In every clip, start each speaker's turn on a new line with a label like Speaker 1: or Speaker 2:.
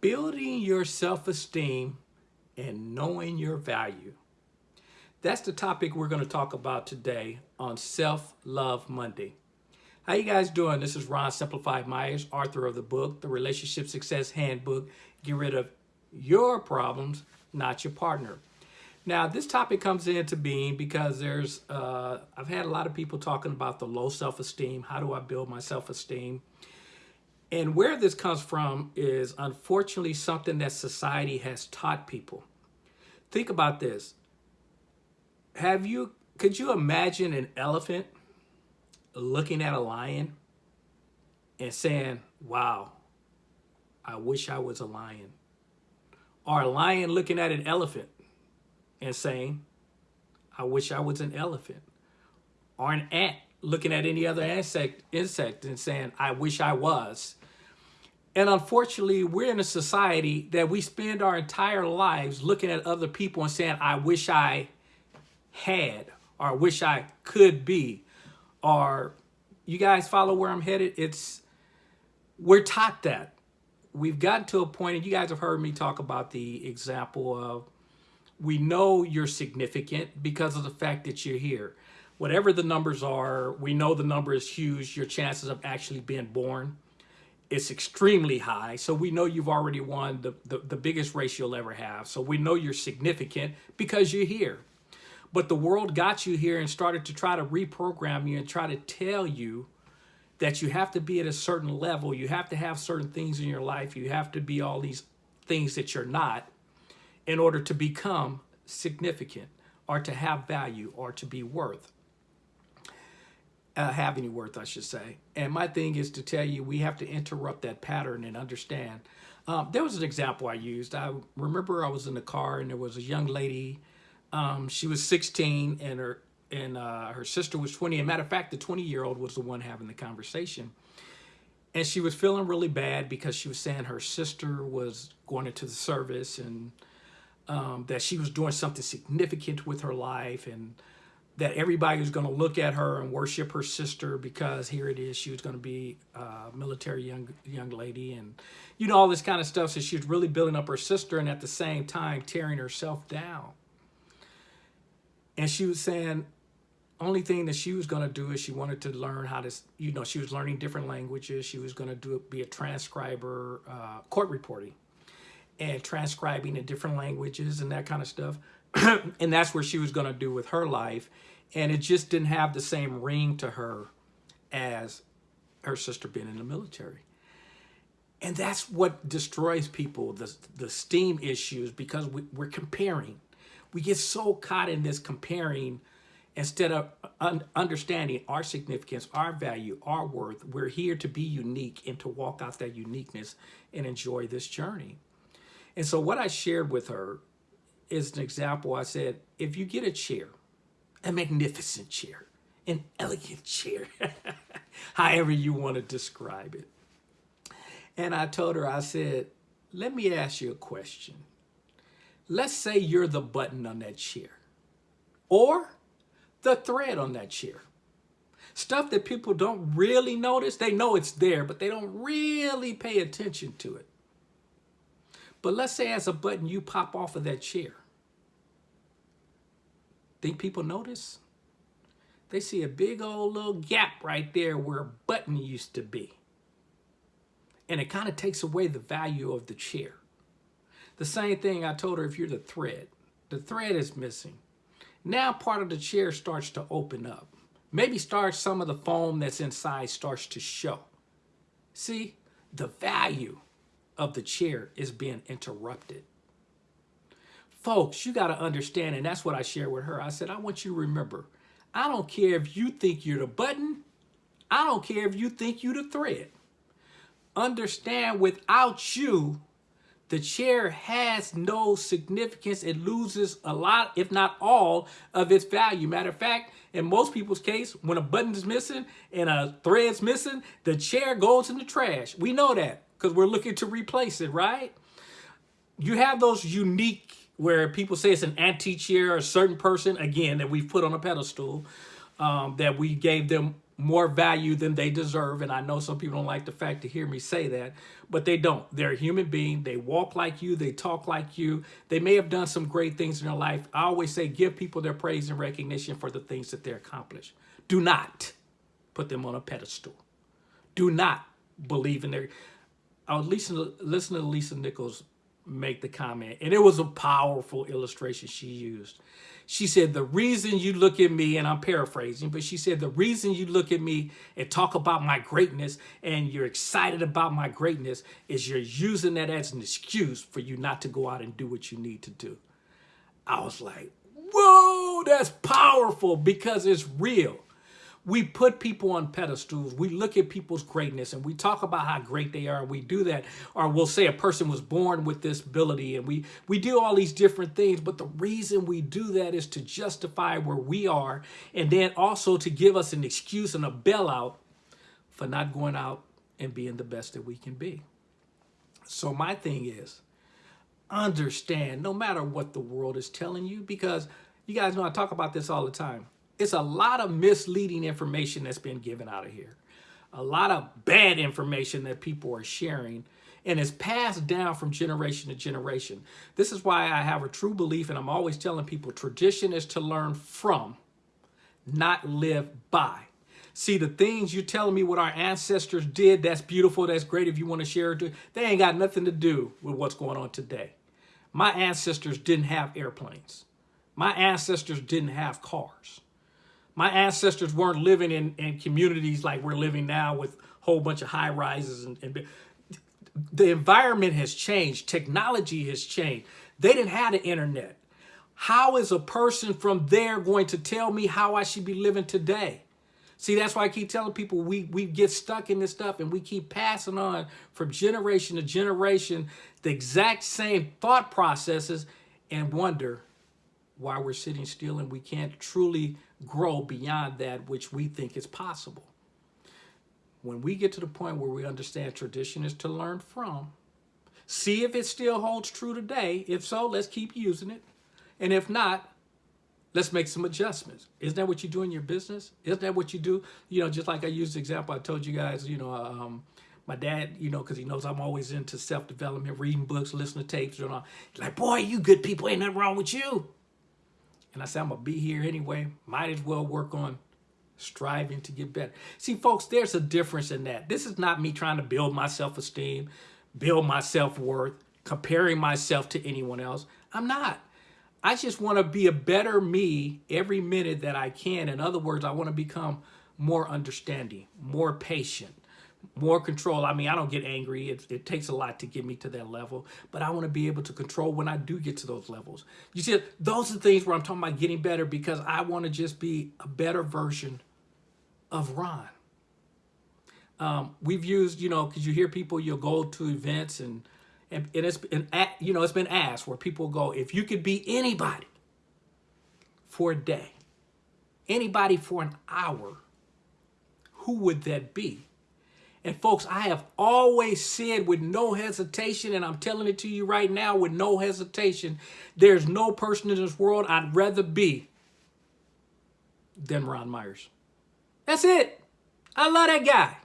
Speaker 1: building your self-esteem and knowing your value. That's the topic we're going to talk about today on Self-Love Monday. How you guys doing? This is Ron Simplified Myers, author of the book, The Relationship Success Handbook. Get rid of your problems, not your partner. Now, this topic comes into being because there's, uh, I've had a lot of people talking about the low self-esteem. How do I build my self-esteem? And where this comes from is unfortunately something that society has taught people. Think about this. Have you, could you imagine an elephant looking at a lion and saying, wow, I wish I was a lion? Or a lion looking at an elephant and saying, I wish I was an elephant. Or an ant looking at any other insect, insect and saying, I wish I was. And unfortunately, we're in a society that we spend our entire lives looking at other people and saying, I wish I had, or I wish I could be, or you guys follow where I'm headed? It's, we're taught that. We've gotten to a point, and you guys have heard me talk about the example of we know you're significant because of the fact that you're here. Whatever the numbers are, we know the number is huge. Your chances of actually being born is extremely high. So we know you've already won the, the, the biggest race you'll ever have. So we know you're significant because you're here. But the world got you here and started to try to reprogram you and try to tell you that you have to be at a certain level. You have to have certain things in your life. You have to be all these things that you're not in order to become significant or to have value or to be worth. Uh, have any worth, I should say. And my thing is to tell you, we have to interrupt that pattern and understand. Um, there was an example I used. I remember I was in the car and there was a young lady. Um, she was 16 and her and uh, her sister was 20. And matter of fact, the 20 year old was the one having the conversation. And she was feeling really bad because she was saying her sister was going into the service and um, that she was doing something significant with her life and that everybody was going to look at her and worship her sister because here it is, she was going to be a military young young lady and, you know, all this kind of stuff. So she was really building up her sister and at the same time tearing herself down. And she was saying, only thing that she was going to do is she wanted to learn how to, you know, she was learning different languages. She was going to do be a transcriber, uh, court reporting and transcribing in different languages and that kind of stuff. and that's where she was going to do with her life. And it just didn't have the same ring to her as her sister being in the military. And that's what destroys people, the, the steam issues, because we, we're comparing. We get so caught in this comparing instead of un understanding our significance, our value, our worth. We're here to be unique and to walk out that uniqueness and enjoy this journey. And so what I shared with her is an example. I said, if you get a chair, a magnificent chair, an elegant chair, however you want to describe it. And I told her, I said, let me ask you a question. Let's say you're the button on that chair or the thread on that chair. Stuff that people don't really notice. They know it's there, but they don't really pay attention to it. But let's say as a button you pop off of that chair. Think people notice? They see a big old little gap right there where a button used to be. And it kind of takes away the value of the chair. The same thing I told her if you're the thread. The thread is missing. Now part of the chair starts to open up. Maybe starts some of the foam that's inside starts to show. See, the value of the chair is being interrupted. Folks, you got to understand, and that's what I shared with her. I said, I want you to remember, I don't care if you think you're the button. I don't care if you think you're the thread. Understand without you, the chair has no significance. It loses a lot, if not all, of its value. Matter of fact, in most people's case, when a button is missing and a thread's missing, the chair goes in the trash. We know that because we're looking to replace it, right? You have those unique where people say it's an antique chair or a certain person, again, that we've put on a pedestal, um, that we gave them more value than they deserve. And I know some people don't like the fact to hear me say that, but they don't. They're a human being. They walk like you. They talk like you. They may have done some great things in their life. I always say give people their praise and recognition for the things that they accomplished. Do not put them on a pedestal. Do not believe in their. I was listening to, listening to Lisa Nichols make the comment, and it was a powerful illustration she used. She said, the reason you look at me, and I'm paraphrasing, but she said, the reason you look at me and talk about my greatness and you're excited about my greatness is you're using that as an excuse for you not to go out and do what you need to do. I was like, whoa, that's powerful because it's real we put people on pedestals. We look at people's greatness and we talk about how great they are. And we do that. Or we'll say a person was born with this ability and we, we do all these different things. But the reason we do that is to justify where we are and then also to give us an excuse and a bailout for not going out and being the best that we can be. So my thing is, understand no matter what the world is telling you, because you guys know I talk about this all the time it's a lot of misleading information that's been given out of here. A lot of bad information that people are sharing and it's passed down from generation to generation. This is why I have a true belief and I'm always telling people tradition is to learn from, not live by. See, the things you're telling me what our ancestors did, that's beautiful, that's great if you want to share it. They ain't got nothing to do with what's going on today. My ancestors didn't have airplanes. My ancestors didn't have cars. My ancestors weren't living in, in communities like we're living now with a whole bunch of high rises. And, and the environment has changed. Technology has changed. They didn't have the internet. How is a person from there going to tell me how I should be living today? See, that's why I keep telling people we, we get stuck in this stuff and we keep passing on from generation to generation the exact same thought processes and wonder why we're sitting still and we can't truly grow beyond that which we think is possible. When we get to the point where we understand tradition is to learn from, see if it still holds true today. If so, let's keep using it. And if not, let's make some adjustments. Isn't that what you do in your business? Isn't that what you do? You know, just like I used the example, I told you guys, you know, um, my dad, you know, because he knows I'm always into self-development, reading books, listening to tapes, and all. He's like, boy, you good people, ain't nothing wrong with you. And I said, I'm going to be here anyway. Might as well work on striving to get better. See, folks, there's a difference in that. This is not me trying to build my self-esteem, build my self-worth, comparing myself to anyone else. I'm not. I just want to be a better me every minute that I can. In other words, I want to become more understanding, more patient, more control. I mean, I don't get angry. It, it, takes a lot to get me to that level, but I want to be able to control when I do get to those levels. You see, those are things where I'm talking about getting better because I want to just be a better version of Ron. Um, we've used, you know, because you hear people, you'll go to events and, and, and it's been, you know, it's been asked where people go, if you could be anybody for a day, anybody for an hour, who would that be? And folks, I have always said with no hesitation, and I'm telling it to you right now with no hesitation, there's no person in this world I'd rather be than Ron Myers. That's it. I love that guy.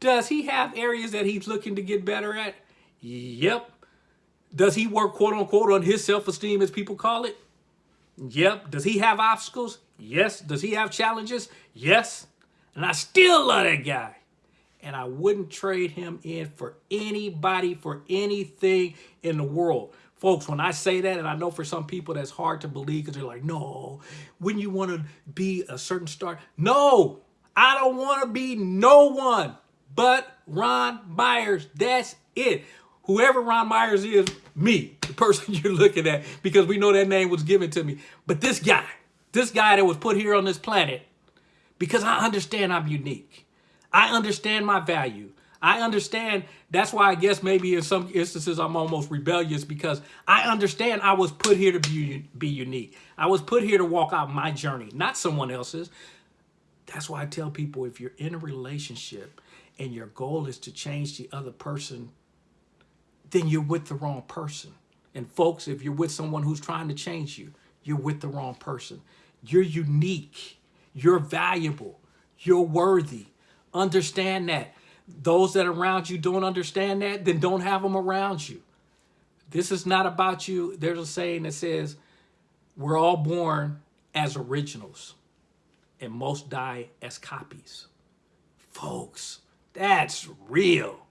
Speaker 1: Does he have areas that he's looking to get better at? Yep. Does he work quote unquote on his self-esteem as people call it? Yep. Does he have obstacles? Yes. Does he have challenges? Yes. And I still love that guy and I wouldn't trade him in for anybody, for anything in the world. Folks, when I say that, and I know for some people that's hard to believe because they're like, no, wouldn't you want to be a certain star? No, I don't want to be no one but Ron Myers. That's it. Whoever Ron Myers is, me, the person you're looking at, because we know that name was given to me. But this guy, this guy that was put here on this planet, because I understand I'm unique. I understand my value. I understand. That's why I guess maybe in some instances I'm almost rebellious because I understand I was put here to be, be unique. I was put here to walk out my journey, not someone else's. That's why I tell people if you're in a relationship and your goal is to change the other person, then you're with the wrong person. And folks, if you're with someone who's trying to change you, you're with the wrong person. You're unique. You're valuable. You're worthy. Understand that. Those that around you don't understand that, then don't have them around you. This is not about you. There's a saying that says, we're all born as originals and most die as copies. Folks, that's real.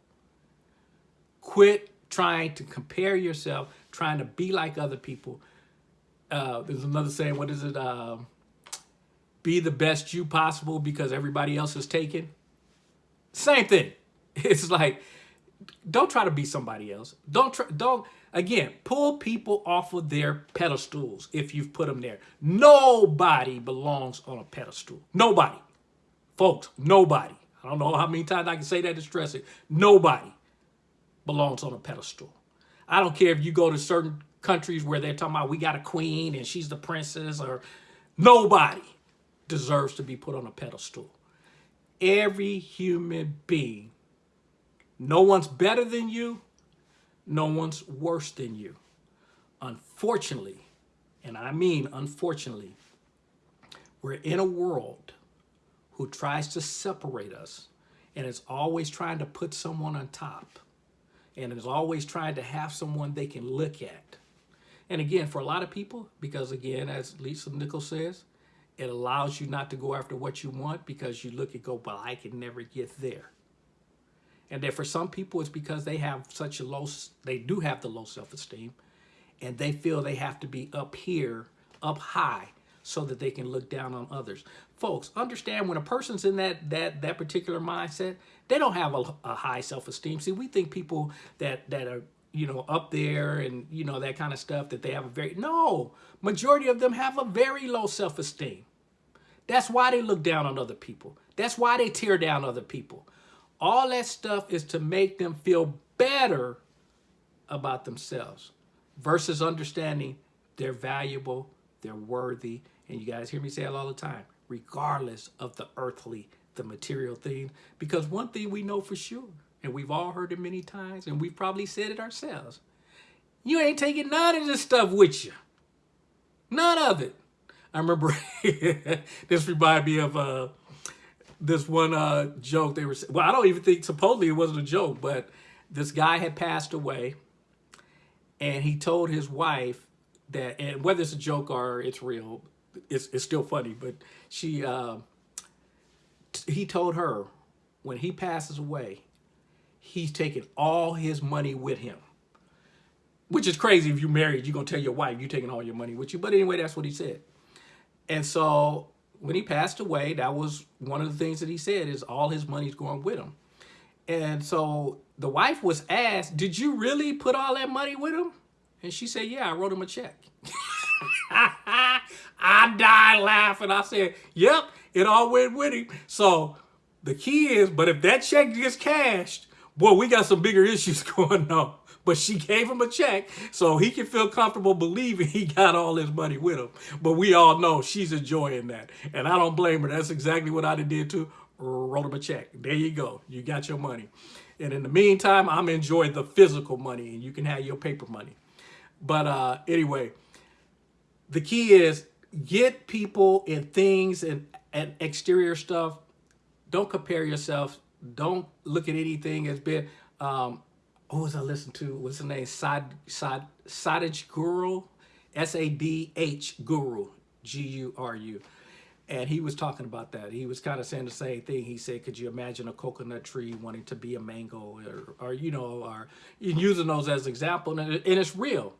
Speaker 1: Quit trying to compare yourself, trying to be like other people. Uh, there's another saying, what is it? Uh, be the best you possible because everybody else is taken. Same thing. It's like, don't try to be somebody else. Don't try, don't, again, pull people off of their pedestals if you've put them there. Nobody belongs on a pedestal. Nobody. Folks, nobody. I don't know how many times I can say that to stress it. Nobody belongs on a pedestal. I don't care if you go to certain countries where they're talking about we got a queen and she's the princess or nobody deserves to be put on a pedestal. Every human being, no one's better than you, no one's worse than you. Unfortunately, and I mean unfortunately, we're in a world who tries to separate us and is always trying to put someone on top and is always trying to have someone they can look at. And again, for a lot of people, because again, as Lisa Nichols says, it allows you not to go after what you want because you look and go, well, I can never get there. And then for some people, it's because they have such a low, they do have the low self-esteem and they feel they have to be up here, up high, so that they can look down on others. Folks, understand when a person's in that that that particular mindset, they don't have a, a high self-esteem. See, we think people that that are you know up there and you know that kind of stuff that they have a very no majority of them have a very low self-esteem. That's why they look down on other people. That's why they tear down other people. All that stuff is to make them feel better about themselves versus understanding they're valuable, they're worthy, and you guys hear me say it all the time, regardless of the earthly, the material thing. Because one thing we know for sure, and we've all heard it many times, and we've probably said it ourselves, you ain't taking none of this stuff with you. None of it. I remember this reminded me of uh, this one uh, joke they were well I don't even think supposedly it wasn't a joke but this guy had passed away and he told his wife that and whether it's a joke or it's real it's, it's still funny but she uh, he told her when he passes away he's taking all his money with him which is crazy if you're married you're gonna tell your wife you're taking all your money with you but anyway that's what he said and so when he passed away, that was one of the things that he said is all his money's going with him. And so the wife was asked, did you really put all that money with him? And she said, yeah, I wrote him a check. I died laughing. I said, yep, it all went with him. So the key is, but if that check gets cashed, boy, we got some bigger issues going on but she gave him a check so he can feel comfortable believing he got all his money with him. But we all know she's enjoying that. And I don't blame her. That's exactly what I did too. Wrote him a check. There you go. You got your money. And in the meantime, I'm enjoying the physical money and you can have your paper money. But uh, anyway, the key is get people and things and, and exterior stuff. Don't compare yourself. Don't look at anything as being, um, who was I listening to? What's the name? Sad, Sad, Sadhguru, Guru, S-A-D-H Guru, G-U-R-U. And he was talking about that. He was kind of saying the same thing. He said, could you imagine a coconut tree wanting to be a mango or, or you know, or using those as example. And it's real.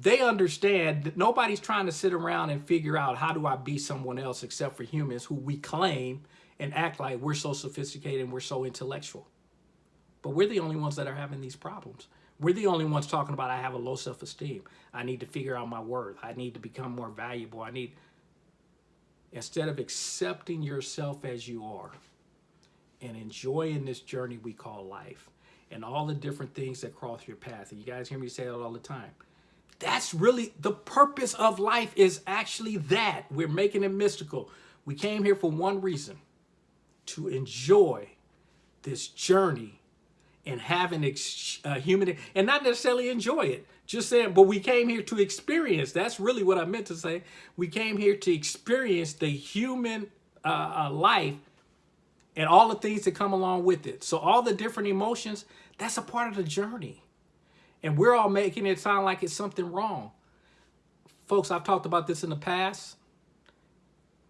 Speaker 1: They understand that nobody's trying to sit around and figure out how do I be someone else except for humans who we claim and act like we're so sophisticated and we're so intellectual. But we're the only ones that are having these problems. We're the only ones talking about I have a low self-esteem. I need to figure out my worth. I need to become more valuable. I need, instead of accepting yourself as you are and enjoying this journey we call life and all the different things that cross your path. And you guys hear me say that all the time. That's really the purpose of life is actually that. We're making it mystical. We came here for one reason, to enjoy this journey and having uh, human and not necessarily enjoy it. Just saying, but we came here to experience. That's really what I meant to say. We came here to experience the human uh, uh, life and all the things that come along with it. So all the different emotions, that's a part of the journey. And we're all making it sound like it's something wrong. Folks, I've talked about this in the past.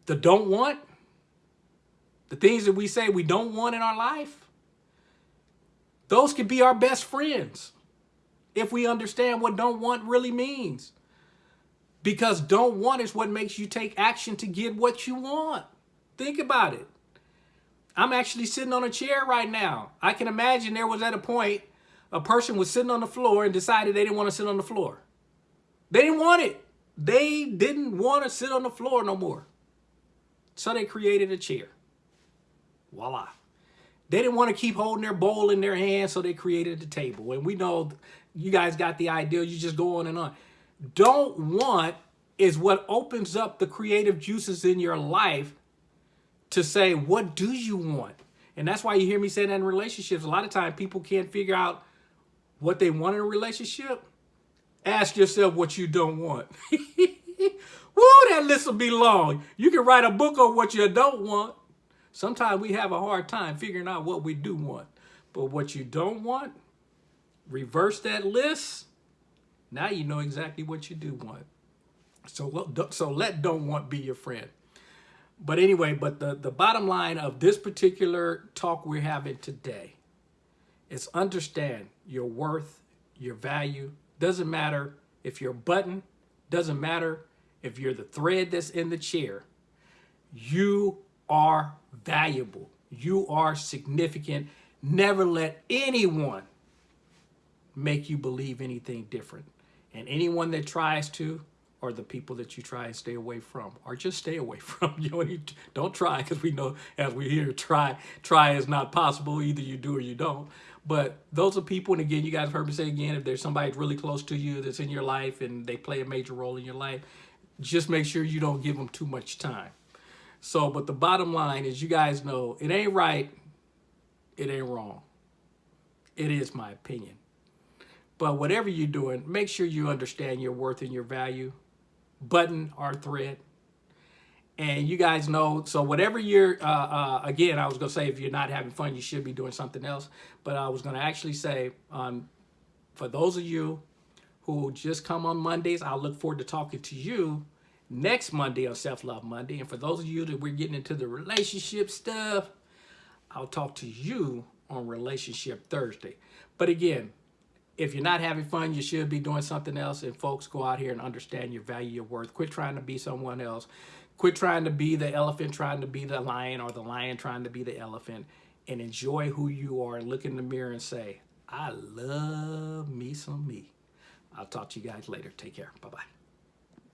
Speaker 1: The don't want, the things that we say we don't want in our life, those can be our best friends if we understand what don't want really means. Because don't want is what makes you take action to get what you want. Think about it. I'm actually sitting on a chair right now. I can imagine there was at a point a person was sitting on the floor and decided they didn't want to sit on the floor. They didn't want it. They didn't want to sit on the floor no more. So they created a chair. Voila. They didn't want to keep holding their bowl in their hand, so they created the table. And we know you guys got the idea. You just go on and on. Don't want is what opens up the creative juices in your life to say, what do you want? And that's why you hear me say that in relationships. A lot of times people can't figure out what they want in a relationship. Ask yourself what you don't want. Woo, that list will be long. You can write a book on what you don't want. Sometimes we have a hard time figuring out what we do want. But what you don't want, reverse that list. Now you know exactly what you do want. So, so let don't want be your friend. But anyway, but the, the bottom line of this particular talk we're having today is understand your worth, your value. Doesn't matter if you're a button, doesn't matter if you're the thread that's in the chair. You are valuable. You are significant. Never let anyone make you believe anything different. And anyone that tries to, or the people that you try and stay away from, or just stay away from. You know, don't try because we know as we hear try, try is not possible. Either you do or you don't. But those are people, and again, you guys heard me say again, if there's somebody really close to you that's in your life and they play a major role in your life, just make sure you don't give them too much time. So, but the bottom line is you guys know it ain't right, it ain't wrong. It is my opinion. But whatever you're doing, make sure you understand your worth and your value. Button or thread. And you guys know, so whatever you're, uh, uh, again, I was going to say if you're not having fun, you should be doing something else. But I was going to actually say, um, for those of you who just come on Mondays, I look forward to talking to you next Monday on Self Love Monday. And for those of you that we're getting into the relationship stuff, I'll talk to you on Relationship Thursday. But again, if you're not having fun, you should be doing something else. And folks, go out here and understand your value, your worth. Quit trying to be someone else. Quit trying to be the elephant, trying to be the lion, or the lion trying to be the elephant. And enjoy who you are and look in the mirror and say, I love me some me. I'll talk to you guys later. Take care. Bye-bye.